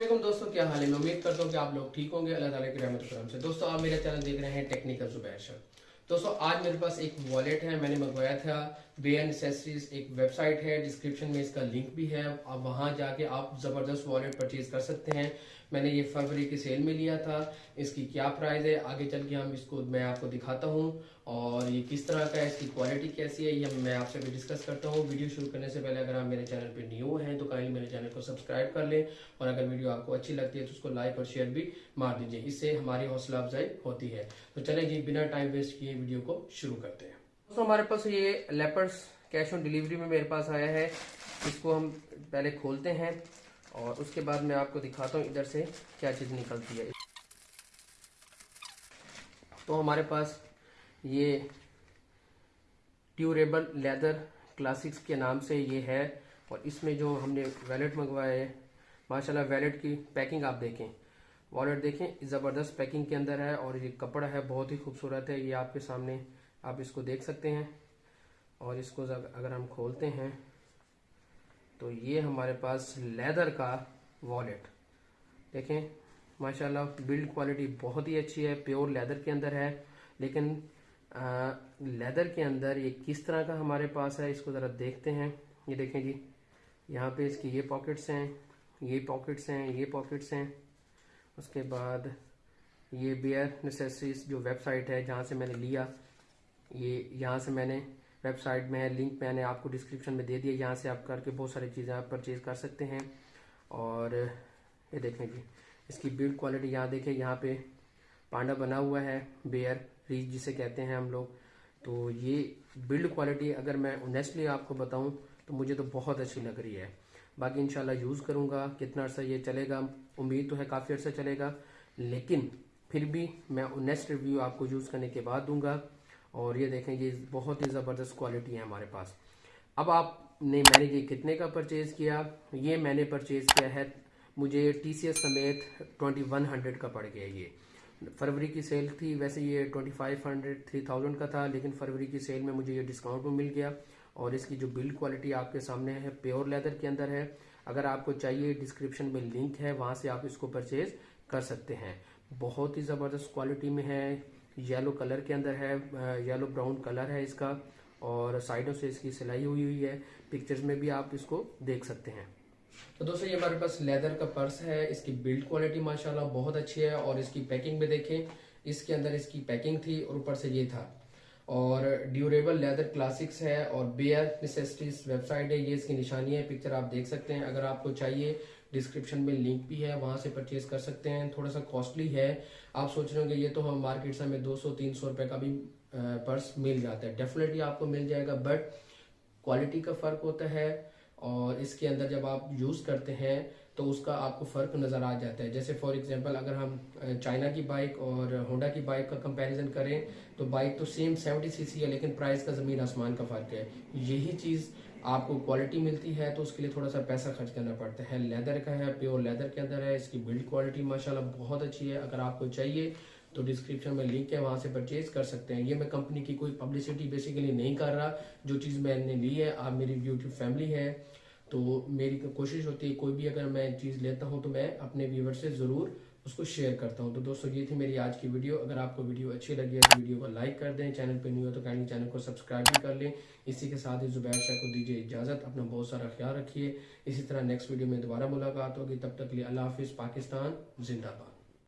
वालेकुम दोस्तों, क्या हाल है? मैं उम्मीद करता हूँ कि आप लोग ठीक होंगे। अल्लाह ताला की रहमत करम से। दोस्तों, आप मेरा चैनल देख रहे हैं टेक्निकल जुबैर दोस्तों, आज मेरे पास एक वॉलेट है, मैंने मंगवाया था। बे एसेसरीज एक वेबसाइट है डिस्क्रिप्शन में इसका लिंक भी है। आप वहाँ जाके आप ज़बरदस्त वॉलेट परचेज कर सकते हैं। मैंने ये फरवरी की सेल में लिया था। इसकी क्या प्राइस है? आगे चल के हम इसको, मैं आपको दिखाता हूँ। और ये किस तरह का है, इसकी क्वालिटी कैसी है, ये मैं आपसे भी डिस्कस करता हूँ। वीडियो शुरू करने से पहले अगर आप मेरे चैनल पर न्यू हैं तो काइंडली मेरे चैनल को सब्सक्राइब कर लें। और अगर वीडियो आपको अच्छी लगती है तो उसको लाइक और शेयर भी मार दीजिए। इससे हमारी हौसला अफजाई होती है। तो चले जी, बिना टाइम वेस्ट किए वीडियो को शुरू करते हैं। दोस्तों, हमारे पास ये लेपर्स कैश ऑन डिलीवरी में मेरे पास आया है। इसको हम पहले खोलते हैं और उसके बाद मैं आपको दिखाता हूँ इधर से क्या चीज़ निकलती है। तो हमारे पास ये ट्यूरेबल लेदर क्लासिक्स के नाम से ये है और इसमें जो हमने वैलेट मंगवाया है, माशाल्लाह वैलेट की पैकिंग आप देखें। वॉलेट देखें ज़बरदस्त पैकिंग के अंदर है और ये कपड़ा है, बहुत ही खूबसूरत है। ये आपके सामने आप इसको देख सकते हैं। और इसको अगर हम खोलते हैं तो ये हमारे पास लेदर का वॉलेट। देखें माशाल्लाह बिल्ड क्वालिटी बहुत ही अच्छी है प्योर लेदर के अंदर है। लेकिन आ, लेदर के अंदर ये किस तरह का हमारे पास है इसको ज़रा देखते हैं। ये देखें जी यहाँ पे इसकी ये पॉकेट्स हैं ये पॉकेट्स हैं ये पॉकेट्स हैं। उसके बाद ये बेयर नेसेसरीज जो वेबसाइट है जहाँ से मैंने लिया ये यहाँ से मैंने वेबसाइट में है, लिंक मैंने आपको डिस्क्रिप्शन में दे दिया। यहाँ से आप करके बहुत सारी चीज़ें आप परचेज कर सकते हैं। और ये देखें जी, इसकी बिल्ड क्वालिटी यहाँ देखें यहाँ पे पांडा बना हुआ है, बेयर रीच जिसे कहते हैं हम लोग। तो ये बिल्ड क्वालिटी अगर मैं ऑनेस्टली आपको बताऊँ तो मुझे तो बहुत अच्छी लग रही है। बाकी इंशाल्लाह यूज़ करूँगा, कितना अर्सा ये चलेगा, उम्मीद तो है काफ़ी अर्सा चलेगा। लेकिन फिर भी मैं ऑनेस्ट रिव्यू आपको यूज़ करने के बाद दूँगा। और ये देखें ये बहुत ही ज़बरदस्त क्वालिटी है हमारे पास। अब आपने मैंने ये कितने का परचेज़ किया? ये मैंने परचेज़ किया है, मुझे टी सी समेत ट्वेंटी वन हंड्रेड का पड़ गया ये। फरवरी की सेल थी, वैसे ये twenty five hundred three thousand का था, लेकिन फरवरी की सेल में मुझे ये डिस्काउंट में मिल गया। और इसकी जो बिल्ड क्वालिटी आपके सामने है प्योर लेदर के अंदर है, अगर आपको चाहिए डिस्क्रिप्शन में लिंक है, वहाँ से आप इसको परचेज कर सकते हैं। बहुत ही ज़बरदस्त क्वालिटी में है येलो कलर के अंदर है येलो ब्राउन कलर है इसका, और साइडों से इसकी सिलाई हुई हुई है। पिक्चर्स में भी आप इसको देख सकते हैं। तो दोस्तों, ये हमारे पास लेदर का पर्स है, इसकी बिल्ड क्वालिटी माशाल्लाह बहुत अच्छी है, और इसकी पैकिंग में देखें, इसके अंदर इसकी पैकिंग थी और ऊपर से ये था। और ड्यूरेबल लेदर क्लासिक्स है, और बेयर नेसेसिटीज वेबसाइट है, ये इसकी निशानी है, पिक्चर आप देख सकते हैं। अगर आपको चाहिए डिस्क्रिप्शन में लिंक भी है, वहाँ से परचेज कर सकते हैं। थोड़ा सा कॉस्टली है। आप सोच रहे होंगे, ये तो हम मार्केट से हमें 200-300 रुपए का भी पर्स मिल जाता है। डेफिनेटली आपको मिल जाएगा बट क्वालिटी का फ़र्क होता है और इसके अंदर जब आप यूज़ करते हैं तो उसका आपको फ़र्क नज़र आ जाता है। जैसे फॉर एग्जांपल अगर हम चाइना की बाइक और होंडा की बाइक का कंपैरिजन करें तो बाइक तो सेम 70 सीसी है, लेकिन प्राइस का ज़मीन आसमान का फ़र्क है। यही चीज़ आपको क्वालिटी मिलती है तो उसके लिए थोड़ा सा पैसा खर्च करना पड़ता है। लेदर का है प्योर लेदर के अंदर है, इसकी बिल्ड क्वालिटी माशाल्लाह बहुत अच्छी है। अगर आपको चाहिए तो डिस्क्रिप्शन में लिंक है, वहाँ से परचेज कर सकते हैं। ये मैं कंपनी की कोई पब्लिसिटी बेसिकली नहीं कर रहा। जो चीज़ मैंने ली है, आप मेरी यूट्यूब फैमिली है तो मेरी कोशिश होती है, कोई भी अगर मैं चीज़ लेता हूँ तो मैं अपने व्यूवर से ज़रूर उसको शेयर करता हूँ। तो दोस्तों, ये थी मेरी आज की वीडियो अगर आपको वीडियो अच्छी लगी है तो वीडियो को लाइक कर दें। चैनल पर न्यू हो तो काइंडली चैनल को सब्सक्राइब भी कर लें। इसी के साथ ही जुबैर शाह को दीजिए इजाज़त। अपना बहुत सारा ख्याल रखिए। इसी तरह नेक्स्ट वीडियो में दोबारा मुलाकात होगी। तब तक लिए अल्लाह हाफिज़। पाकिस्तान, जिंदाबाद।